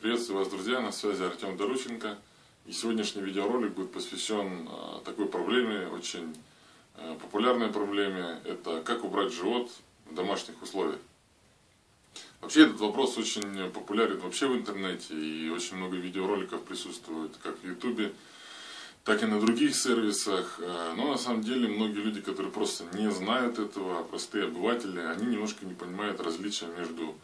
Приветствую вас, друзья, на связи Артем Дорученко. И сегодняшний видеоролик будет посвящен а, такой проблеме, очень а, популярной проблеме. Это как убрать живот в домашних условиях. Вообще этот вопрос очень популярен вообще в интернете и очень много видеороликов присутствует как в ютубе, так и на других сервисах. А, но на самом деле многие люди, которые просто не знают этого, простые обыватели, они немножко не понимают различия между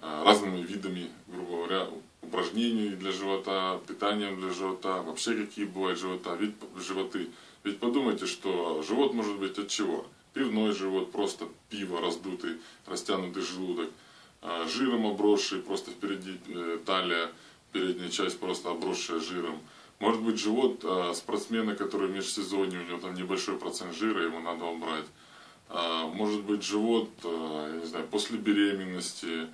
разными видами, грубо говоря, упражнений для живота, питанием для живота, вообще какие бывают живота, ведь, животы. Ведь подумайте, что живот может быть от чего? Пивной живот, просто пиво, раздутый, растянутый желудок, а, жиром обросший, просто впереди э, талия, передняя часть просто обросшая жиром. Может быть живот а, спортсмена, который в межсезонье, у него там небольшой процент жира, ему надо убрать. А, может быть живот, я не знаю, после беременности,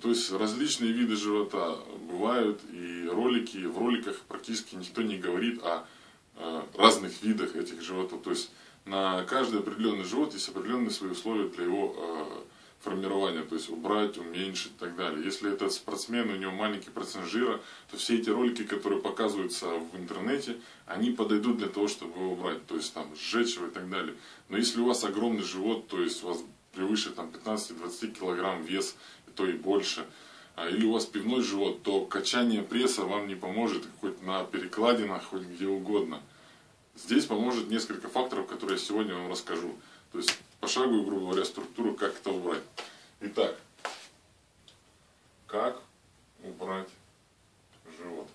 то есть различные виды живота бывают, и ролики, в роликах практически никто не говорит о разных видах этих животов. То есть на каждый определенный живот есть определенные свои условия для его э, формирования, то есть убрать, уменьшить и так далее. Если это спортсмен, у него маленький процент жира, то все эти ролики, которые показываются в интернете, они подойдут для того, чтобы его убрать, то есть там сжечь его и так далее. Но если у вас огромный живот, то есть у вас превыше там 15-20 килограмм вес, то и больше, а, или у вас пивной живот, то качание пресса вам не поможет хоть на перекладинах, хоть где угодно. Здесь поможет несколько факторов, которые я сегодня вам расскажу. То есть пошаговую, грубо говоря, структуру, как это убрать. Итак, как убрать живот?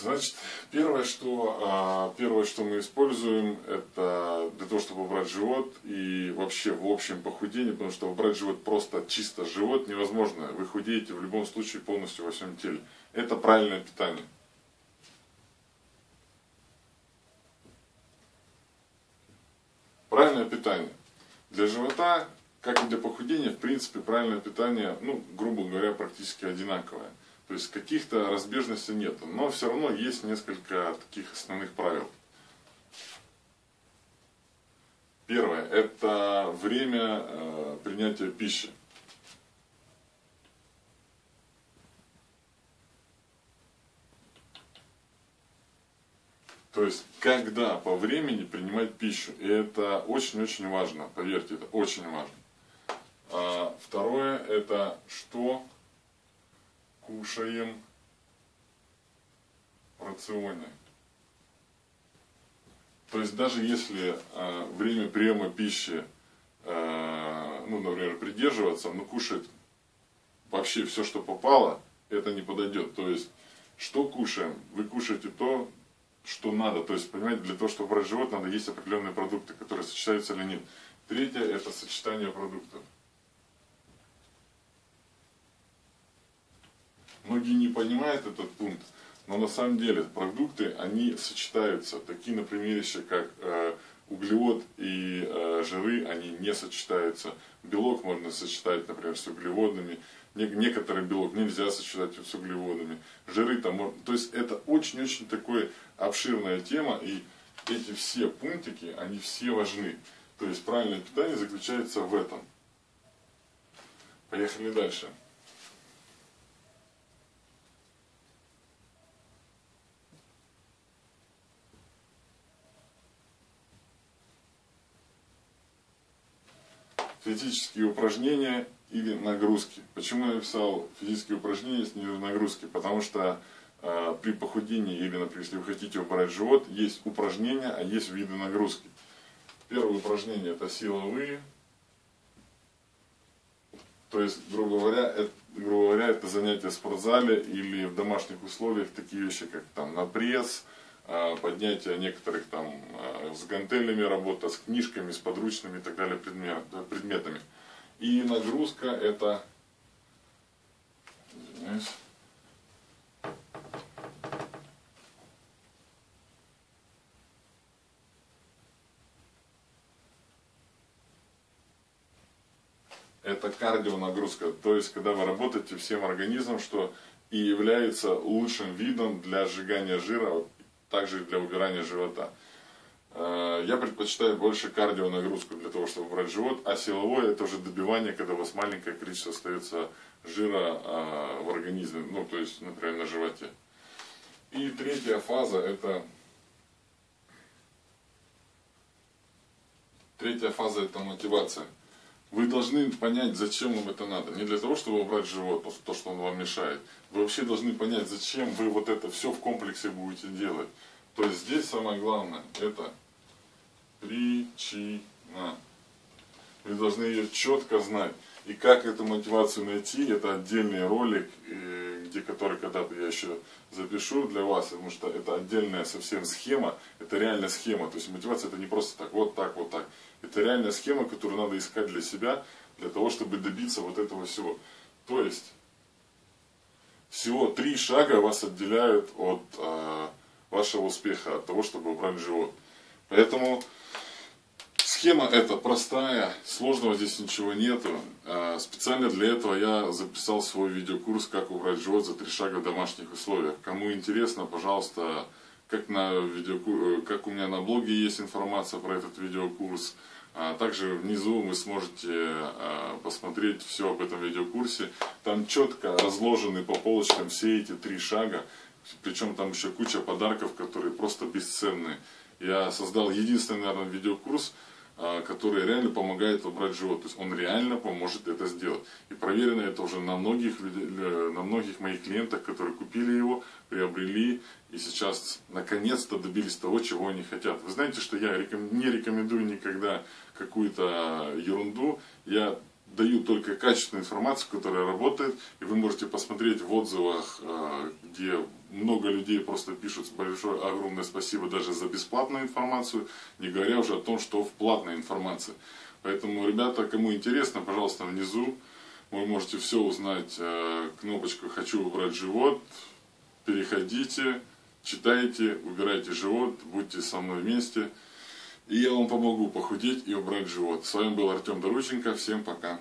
Значит, первое, что, а, первое, что мы используем, это для того, чтобы убрать живот и вообще в общем похудение, потому что убрать живот просто чисто живот невозможно. Вы худеете в любом случае полностью во всем теле. Это правильное питание. Правильное питание. Для живота, как и для похудения, в принципе, правильное питание, ну, грубо говоря, практически одинаковое. То есть каких-то разбежностей нет. Но все равно есть несколько таких основных правил. Первое – это время э, принятия пищи. То есть, когда по времени принимать пищу. И это очень-очень важно, поверьте, это очень важно. А второе – это что кушаем в рационе. То есть даже если э, время приема пищи, э, ну, например, придерживаться, но кушать вообще все, что попало, это не подойдет. То есть, что кушаем? Вы кушаете то, что надо. То есть, понимаете, для того, чтобы брать живот, надо есть определенные продукты, которые сочетаются или нет. Третье – это сочетание продуктов. Многие не понимают этот пункт, но на самом деле продукты, они сочетаются. Такие, например, вещи, как э, углевод и э, жиры, они не сочетаются. Белок можно сочетать, например, с углеводами. Не, некоторый белок нельзя сочетать с углеводами. Жиры там, то есть это очень-очень такая обширная тема, и эти все пунктики, они все важны. То есть правильное питание заключается в этом. Поехали дальше. Физические упражнения или нагрузки. Почему я написал физические упражнения, не нагрузки? Потому что э, при похудении или, например, если вы хотите убрать живот, есть упражнения, а есть виды нагрузки. Первое упражнение это силовые. То есть, грубо говоря, это, грубо говоря, это занятие в спортзале или в домашних условиях, такие вещи, как там на пресс, поднятие некоторых там а, с гантелями работа, с книжками, с подручными и так далее предмет, предметами. И нагрузка это извиняюсь, это кардионагрузка, то есть когда вы работаете всем организмом, что и является лучшим видом для сжигания жира также для убирания живота. Э, я предпочитаю больше кардио нагрузку для того, чтобы убрать живот, а силовое это уже добивание, когда у вас маленькое количество остается жира а, в организме, ну то есть, например, на животе. И третья фаза это третья фаза это мотивация. Вы должны понять, зачем вам это надо. Не для того, чтобы убрать живот, то, что он вам мешает. Вы вообще должны понять, зачем вы вот это все в комплексе будете делать. То есть здесь самое главное, это причина. Вы должны ее четко знать. И как эту мотивацию найти, это отдельный ролик, где который когда-то я еще запишу для вас, потому что это отдельная совсем схема, это реальная схема. То есть мотивация это не просто так, вот так, вот так. Это реальная схема, которую надо искать для себя, для того, чтобы добиться вот этого всего. То есть, всего три шага вас отделяют от э, вашего успеха, от того, чтобы убрать живот. Поэтому схема эта простая, сложного здесь ничего нету. А, специально для этого я записал свой видеокурс «Как убрать живот за три шага в домашних условиях». Кому интересно, пожалуйста, как, на видеокур... как у меня на блоге есть информация про этот видеокурс. А также внизу вы сможете а, посмотреть все об этом видеокурсе. Там четко разложены по полочкам все эти три шага. Причем там еще куча подарков, которые просто бесценные. Я создал единственный, наверное, видеокурс, который реально помогает убрать живот. То есть он реально поможет это сделать. И проверено это уже на многих, на многих моих клиентах, которые купили его, приобрели и сейчас наконец-то добились того, чего они хотят. Вы знаете, что я не рекомендую никогда какую-то ерунду. Я даю только качественную информацию, которая работает, и вы можете посмотреть в отзывах, э, где много людей просто пишут большое огромное спасибо даже за бесплатную информацию, не говоря уже о том, что в платной информации. Поэтому, ребята, кому интересно, пожалуйста, внизу вы можете все узнать. Э, кнопочку «Хочу убрать живот», переходите, читайте, убирайте живот, будьте со мной вместе. И я вам помогу похудеть и убрать живот. С вами был Артем Дорученко. Всем пока.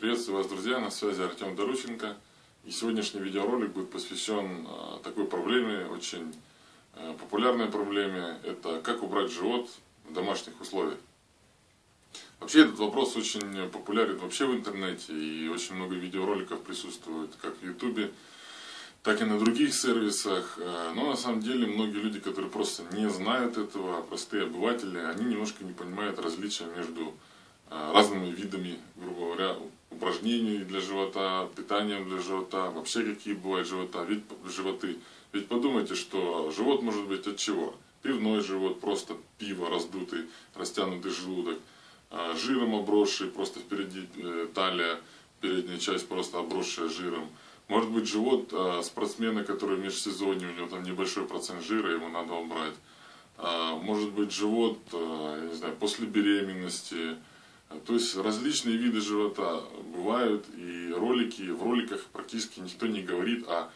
Приветствую вас, друзья, на связи Артем Дорученко. И сегодняшний видеоролик будет посвящен а, такой проблеме, очень а, популярной проблеме. Это как убрать живот в домашних условиях. Вообще этот вопрос очень популярен вообще в интернете. И очень много видеороликов присутствует как в ютубе, так и на других сервисах. А, но на самом деле многие люди, которые просто не знают этого, простые обыватели, они немножко не понимают различия между разными видами, грубо говоря, упражнений для живота, питанием для живота, вообще какие бывают живота, вид, животы. Ведь подумайте, что живот может быть от чего? Пивной живот, просто пиво, раздутый, растянутый желудок, а, жиром обросший, просто впереди э, талия, передняя часть просто обросшая жиром. Может быть живот а, спортсмена, который в межсезонье, у него там небольшой процент жира, ему надо убрать. А, может быть живот, я не знаю, после беременности, то есть различные виды живота бывают, и ролики, в роликах практически никто не говорит о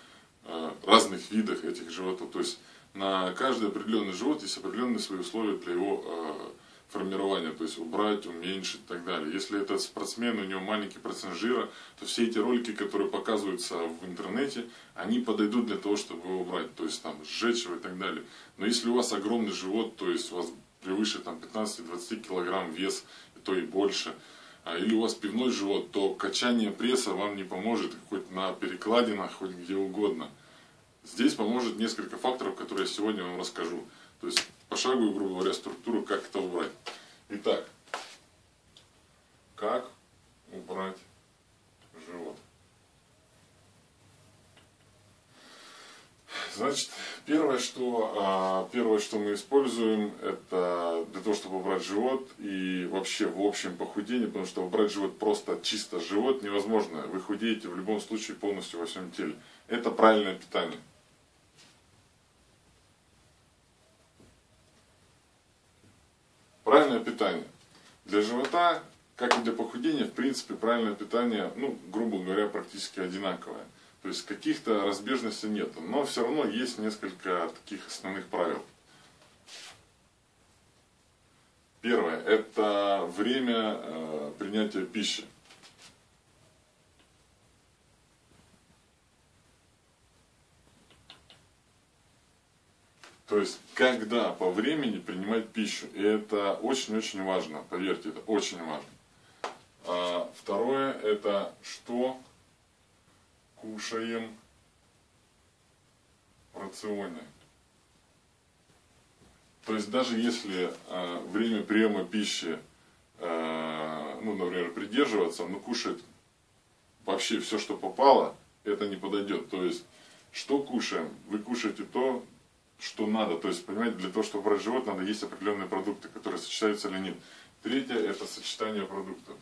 разных видах этих животов. То есть на каждый определенный живот есть определенные свои условия для его э, формирования, то есть убрать, уменьшить и так далее. Если это спортсмен, у него маленький процент жира, то все эти ролики, которые показываются в интернете, они подойдут для того, чтобы его убрать, то есть там сжечь его и так далее. Но если у вас огромный живот, то есть у вас превыше там 15-20 килограмм вес, то и больше, а, или у вас пивной живот, то качание пресса вам не поможет хоть на перекладинах, хоть где угодно. Здесь поможет несколько факторов, которые я сегодня вам расскажу. То есть пошаговую, грубо говоря, структуру, как это убрать. Итак, как убрать живот? Значит, первое, что, а, первое, что мы используем, это для того, чтобы убрать живот и вообще в общем похудение, потому что убрать живот просто чисто живот невозможно. Вы худеете в любом случае полностью во всем теле. Это правильное питание. Правильное питание. Для живота, как и для похудения, в принципе, правильное питание, ну, грубо говоря, практически одинаковое. То есть каких-то разбежностей нет. Но все равно есть несколько таких основных правил. Первое – это время э, принятия пищи. То есть, когда по времени принимать пищу. И это очень-очень важно, поверьте, это очень важно. А второе, это что кушаем в рационе. То есть, даже если а, время приема пищи, а, ну, например, придерживаться, но кушать вообще все, что попало, это не подойдет. То есть, что кушаем? Вы кушаете то, что надо. То есть, понимаете, для того, чтобы брать живот, надо есть определенные продукты, которые сочетаются или нет. Третье – это сочетание продуктов.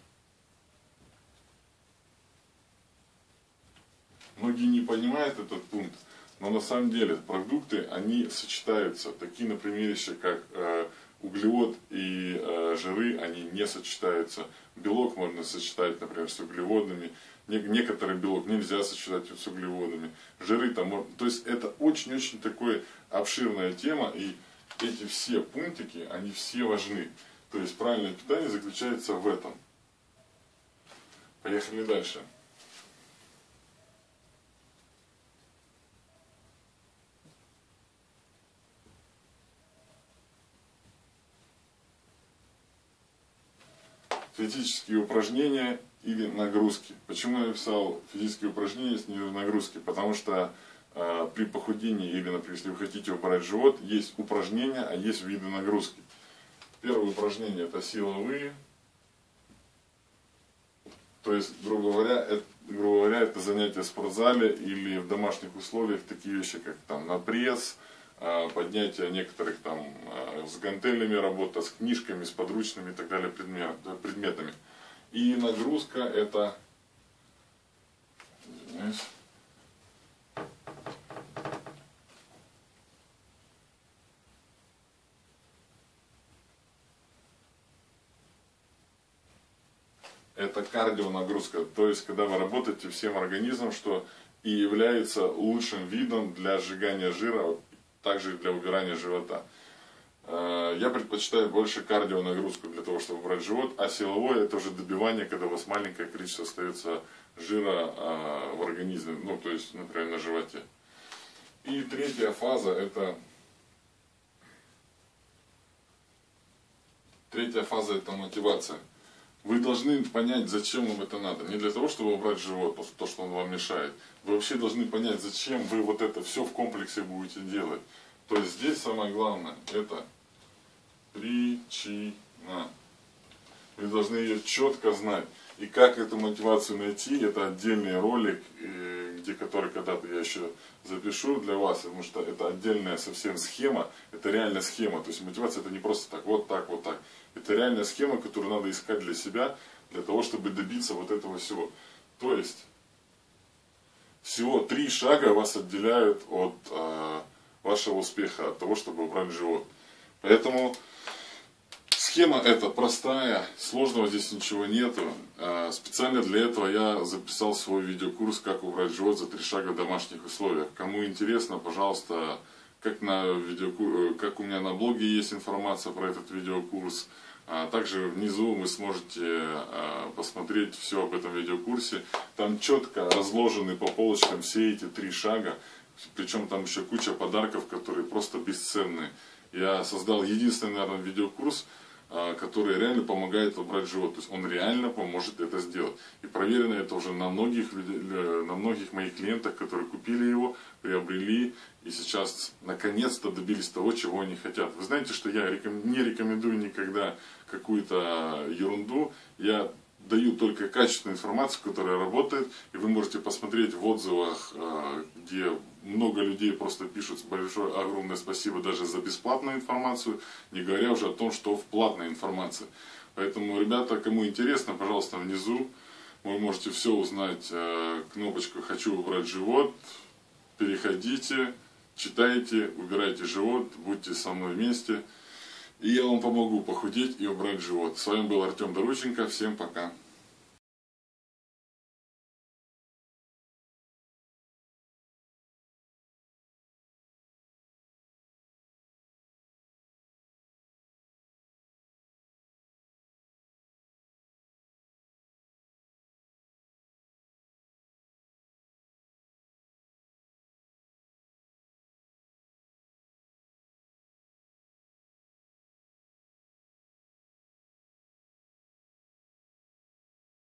Многие не понимают этот пункт, но на самом деле продукты, они сочетаются. Такие, например, вещи, как э, углевод и э, жиры, они не сочетаются. Белок можно сочетать, например, с углеводами. Некоторый белок нельзя сочетать с углеводами. Жиры там, то есть это очень-очень такая обширная тема, и эти все пунктики, они все важны. То есть правильное питание заключается в этом. Поехали дальше. Физические упражнения или нагрузки. Почему я написал физические упражнения с нагрузки? Потому что э, при похудении или, например, если вы хотите убрать живот, есть упражнения, а есть виды нагрузки. Первое упражнение это силовые. То есть, грубо говоря, это, грубо говоря, это занятие в спортзале или в домашних условиях, такие вещи, как там на пресс, поднятие некоторых там а, с гантелями работа, с книжками, с подручными и так далее предметами. И нагрузка это извиняюсь, это кардио нагрузка, то есть когда вы работаете всем организмом, что и является лучшим видом для сжигания жира также для убирания живота. Э, я предпочитаю больше кардио нагрузку для того, чтобы убрать живот, а силовое это уже добивание, когда у вас маленькое количество остается жира э, в организме, ну то есть, например, на животе. И третья фаза это Третья фаза это мотивация. Вы должны понять, зачем вам это надо. Не для того, чтобы убрать живот, то, что он вам мешает. Вы вообще должны понять, зачем вы вот это все в комплексе будете делать. То есть здесь самое главное, это причина. Вы должны ее четко знать. И как эту мотивацию найти, это отдельный ролик, э, где который когда-то я еще запишу для вас, потому что это отдельная совсем схема, это реальная схема. То есть мотивация это не просто так, вот так, вот так. Это реальная схема, которую надо искать для себя, для того, чтобы добиться вот этого всего. То есть, всего три шага вас отделяют от э, вашего успеха, от того, чтобы убрать живот. Поэтому схема эта простая, сложного здесь ничего нету. Э, специально для этого я записал свой видеокурс «Как убрать живот за три шага в домашних условиях». Кому интересно, пожалуйста, как, на видеокур... как у меня на блоге есть информация про этот видеокурс. А также внизу вы сможете а, посмотреть все об этом видеокурсе. Там четко разложены по полочкам все эти три шага. Причем там еще куча подарков, которые просто бесценные. Я создал единственный, наверное, видеокурс, который реально помогает убрать живот. То есть он реально поможет это сделать. И проверено это уже на многих, на многих моих клиентах, которые купили его, приобрели и сейчас наконец-то добились того, чего они хотят. Вы знаете, что я не рекомендую никогда какую-то ерунду. Я даю только качественную информацию, которая работает. И вы можете посмотреть в отзывах, а, где много людей просто пишут большое огромное спасибо даже за бесплатную информацию, не говоря уже о том, что в платной информации. Поэтому, ребята, кому интересно, пожалуйста, внизу вы можете все узнать. Э, кнопочку «Хочу убрать живот». Переходите, читайте, убирайте живот, будьте со мной вместе. И я вам помогу похудеть и убрать живот. С вами был Артем Дорученко. Всем пока.